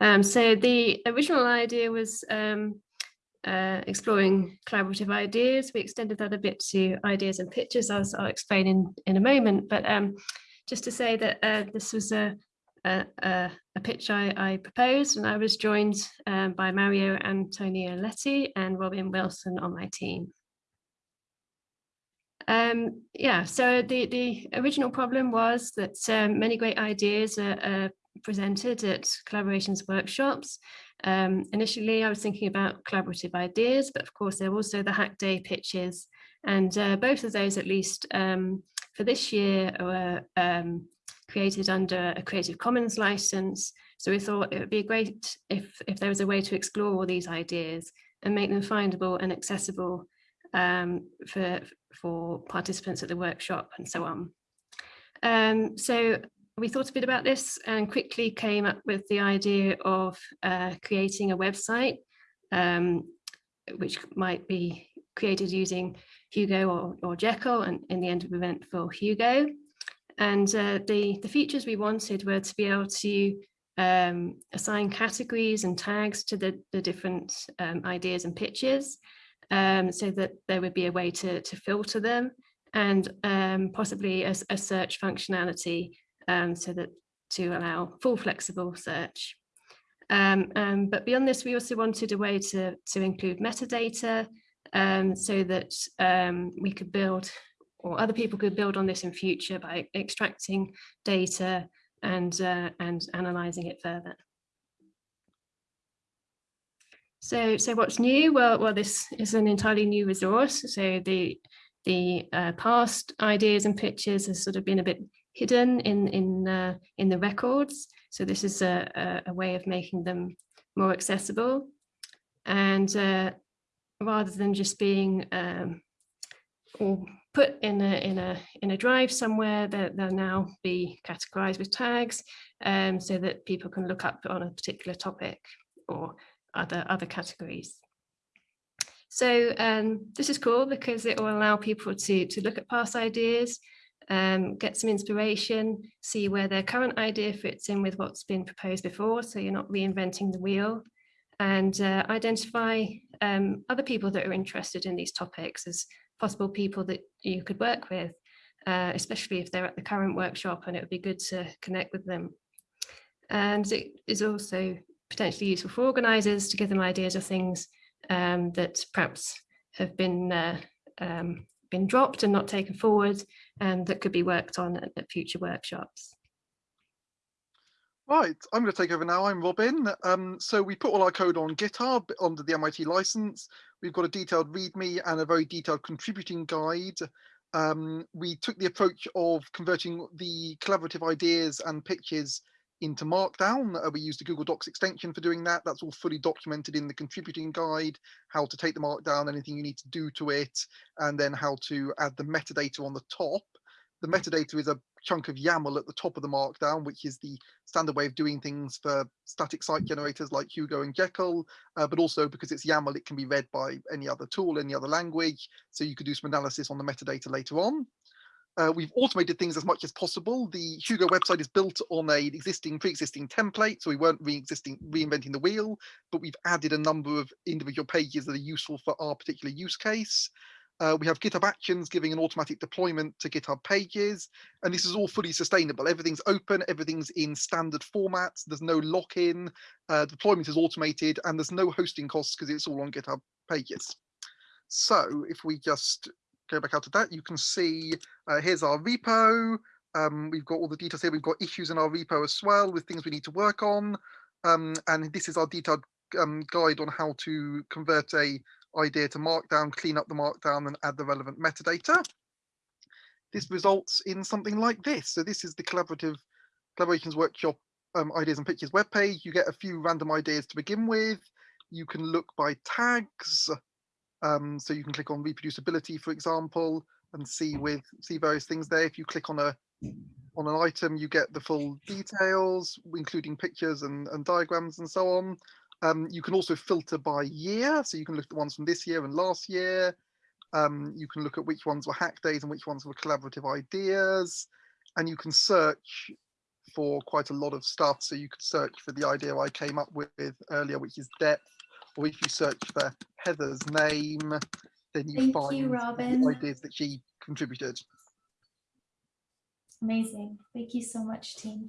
Um, so the original idea was um, uh, exploring collaborative ideas. We extended that a bit to ideas and pictures, as I'll explain in, in a moment. But um, just to say that uh, this was a, a, a pitch I, I, proposed and I was joined um, by Mario Antonioletti and Robin Wilson on my team. Um, yeah, so the, the original problem was that um, many great ideas are, are, presented at collaborations workshops. Um, initially, I was thinking about collaborative ideas, but of course, there are also the Hack Day pitches. And uh, both of those, at least um, for this year, were um, created under a Creative Commons license. So we thought it would be great if, if there was a way to explore all these ideas and make them findable and accessible um, for, for participants at the workshop and so on. Um, so we thought a bit about this and quickly came up with the idea of uh, creating a website um, which might be created using Hugo or, or Jekyll and in the end of event for Hugo. And uh, the, the features we wanted were to be able to um, assign categories and tags to the, the different um, ideas and pitches um, so that there would be a way to, to filter them and um, possibly a, a, search functionality um, so that to allow full flexible search. Um, um, but beyond this, we also wanted a way to, to include metadata um, so that we could build or other people could build on this in future by extracting data and, uh, and analyzing it further. So, so what's new? Well, well, this is an entirely new resource. So the the uh, past ideas and pictures has sort of been a bit hidden in in uh, in the records. So this is a, a, way of making them more accessible, and uh, rather than just being um, put in a in a in a drive somewhere, they'll now be categorized with tags, um, so that people can look up on a particular topic or other, other categories. So um, this is cool because it will allow people to, to look at past ideas, um, get some inspiration, see where their current idea fits in with what's been proposed before, so you're not reinventing the wheel, and uh, identify um, other people that are interested in these topics as possible people that you could work with, uh, especially if they're at the current workshop and it would be good to connect with them. And it is also potentially useful for organisers to give them ideas of things um, that perhaps have been uh, um, been dropped and not taken forward and that could be worked on at, at future workshops. Right, I'm going to take over now. I'm Robin. Um, so we put all our code on GitHub under the MIT license. We've got a detailed README and a very detailed contributing guide. Um, we took the approach of converting the collaborative ideas and pitches into Markdown. Uh, we used the Google Docs extension for doing that. That's all fully documented in the contributing guide, how to take the Markdown, anything you need to do to it, and then how to add the metadata on the top. The metadata is a chunk of YAML at the top of the Markdown, which is the standard way of doing things for static site generators like Hugo and Jekyll, uh, but also because it's YAML, it can be read by any other tool, any other language. So you could do some analysis on the metadata later on. Uh, we've automated things as much as possible. The Hugo website is built on a existing, pre-existing template, so we weren't re-existing, reinventing the wheel, but we've added a number of individual pages that are useful for our particular use case. Uh, we have GitHub Actions giving an automatic deployment to GitHub pages, and this is all fully sustainable. Everything's open, everything's in standard formats, there's no lock-in, uh, deployment is automated, and there's no hosting costs because it's all on GitHub pages. So if we just go back out to that, you can see uh, here's our repo. Um, we've got all the details here. We've got issues in our repo as well with things we need to work on. Um, and this is our detailed um, guide on how to convert a idea to Markdown, clean up the Markdown and add the relevant metadata. This results in something like this. So this is the collaborative collaborations workshop um, ideas and pictures webpage. You get a few random ideas to begin with. You can look by tags. Um, so you can click on reproducibility, for example, and see with see various things there. If you click on a on an item, you get the full details, including pictures and, and diagrams and so on. Um, you can also filter by year, so you can look at the ones from this year and last year. Um, you can look at which ones were hack days and which ones were collaborative ideas, and you can search for quite a lot of stuff. So you could search for the idea I came up with earlier, which is depth, or if you search for Heather's name, then you Thank find you, the ideas that she contributed. Amazing. Thank you so much, team.